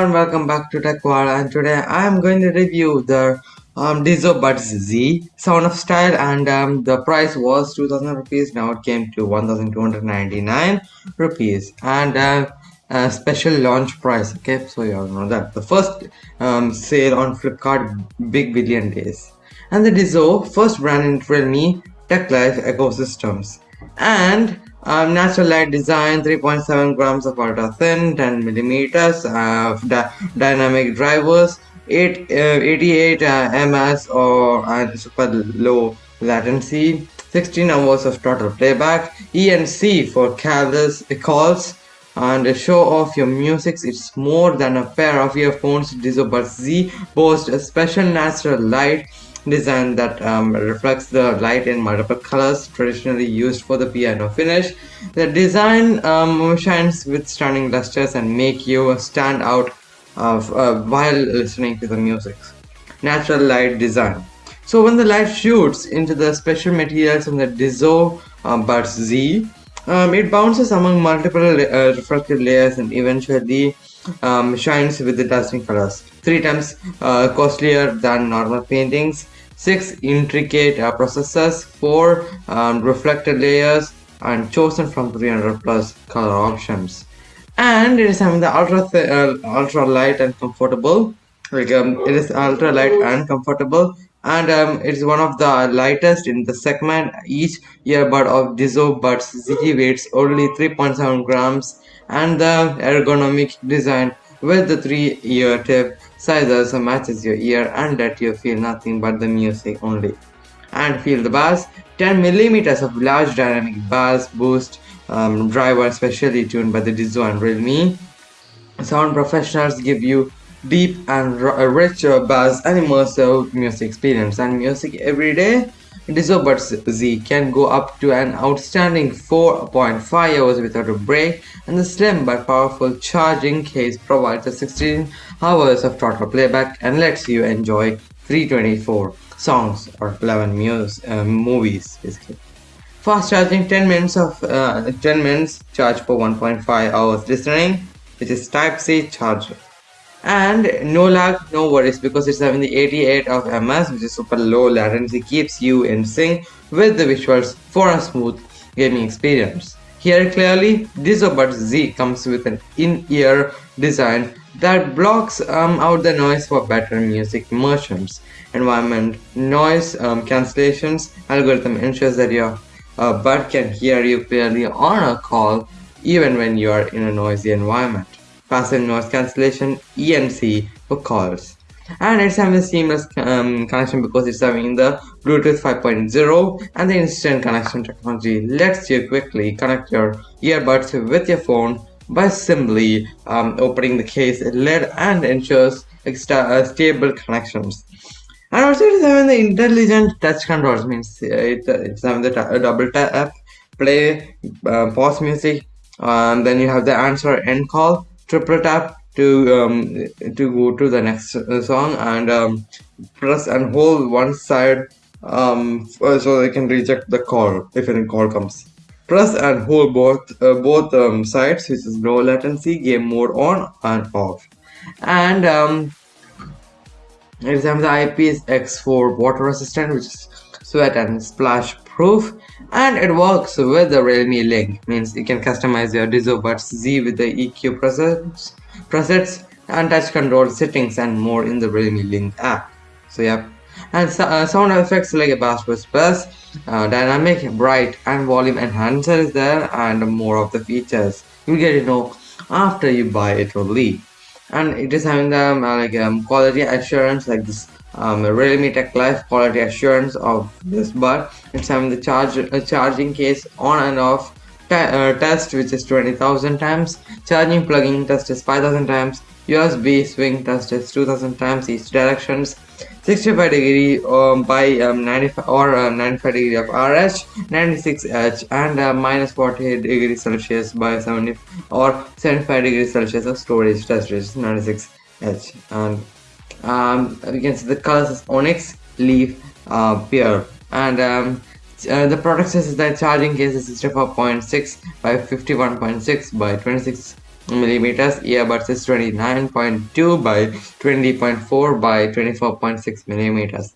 everyone, welcome back to TechWall and today I am going to review the um, Dizo Buds Z Sound of Style and um, the price was 2000 rupees. Now it came to 1299 rupees. And uh, a special launch price okay? So you all know that. The first um, sale on Flipkart Big Billion Days. And the Dizo first brand in Realme Tech Life ecosystems. And um, natural light design 3.7 grams of ultra thin 10 millimeters of dynamic drivers 8 uh, 88 uh, ms or uh, super low latency 16 hours of total playback enc for careless calls and a show off your music. It's more than a pair of earphones Dizo Buds Z boasts a special natural light design that um, reflects the light in multiple colors traditionally used for the piano finish. The design um, shines with stunning lusters and make you stand out of, uh, while listening to the music. Natural light design. So when the light shoots into the special materials in the uh, Buds Z, um, it bounces among multiple uh, reflective layers and eventually um, shines with the dazzling colors. Three times uh, costlier than normal paintings, six intricate uh, processors, four um, reflected layers, and chosen from 300 plus color options. And it is having the ultra uh, ultra light and comfortable. Like um, it is ultra light and comfortable and um, it's one of the lightest in the segment. Each earbud of Dizo Buds Z weighs only 3.7 grams and the ergonomic design with the three ear tip sizes matches your ear and let you feel nothing but the music only. And feel the bass, 10 millimeters of large dynamic bass boost um, driver specially tuned by the Dizo and Realme. Sound professionals give you deep and rich bass and immersive music experience. And music every day Buds Z can go up to an outstanding 4.5 hours without a break. And the slim but powerful charging case provides a 16 hours of total playback and lets you enjoy 324 songs or 11 music, uh, movies basically. Fast charging 10 minutes of uh, 10 minutes charge for 1.5 hours listening which is type C charger and no lag no worries because it's having the 88 of ms which is super low latency keeps you in sync with the visuals for a smooth gaming experience. Here clearly Dizo Buds Z comes with an in-ear design that blocks um, out the noise for better music immersions environment noise um, cancellations algorithm ensures that your uh, bud can hear you clearly on a call even when you are in a noisy environment passive noise cancellation ENC for calls and it's having a seamless um, connection because it's having the Bluetooth 5.0 and the instant connection technology lets you quickly connect your earbuds with your phone by simply um, opening the case lid and ensures uh, stable connections. And also it is having the intelligent touch controls means uh, it, uh, it's having the double tap, play, uh, pause music, and then you have the answer end call triple tap to um, to go to the next uh, song and um, press and hold one side um, so they can reject the call if any call comes. Press and hold both uh, both um, sides which is low latency game mode on and off. And um, example the IPX4 water resistant which is sweat and splash proof and it works with the Realme Link. Means you can customize your Dizo Buds Z with the EQ presets, presets and touch control settings and more in the Realme Link app. So yeah. And so, uh, sound effects like a bass bass uh, dynamic bright and volume enhancer is there and more of the features. You get to know after you buy it only and it is having the um, like um, quality assurance like this um, Realme Tech Life quality assurance of this but it's having the charge uh, charging case on and off uh, test which is 20,000 times. Charging plugging test is 5,000 times. USB swing test is 2000 times each directions 65 degree um, by um, 95 or uh, 95 degree of RH 96 H and uh, minus 48 degree Celsius by 70 or 75 degree Celsius of storage is 96 H. And um, we can see the colors is onyx leaf uh, pear. And um, uh, the product says that charging case is 64.6 by 51.6 by 26 millimeters earbuds is 29.2 by 20.4 by 24.6 millimeters.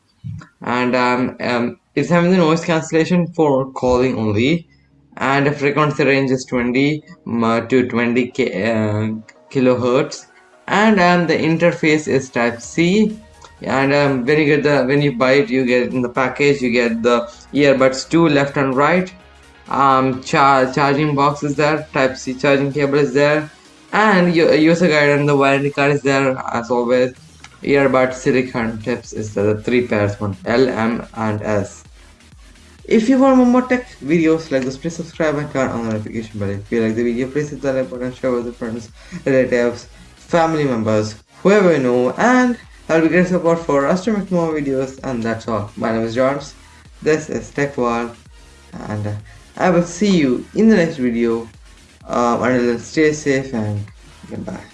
And um, um, it's having the noise cancellation for calling only. And the frequency range is 20 to 20 uh, kilohertz. And um, the interface is type C. And um, when you get the when you buy it you get in the package you get the earbuds two left and right um char charging box is there type c charging cable is there and user guide and the warranty card is there as always. Earbud silicon tips is the three pairs one l m and s. If you want more tech videos like this please subscribe and turn on the notification bell. If you like the video please hit the like button and share with your friends relatives family members whoever you know and I'll be great support for us to make more videos. And that's all. My name is George. This is Tech World. And uh, I will see you in the next video. Um, until then, stay safe and goodbye.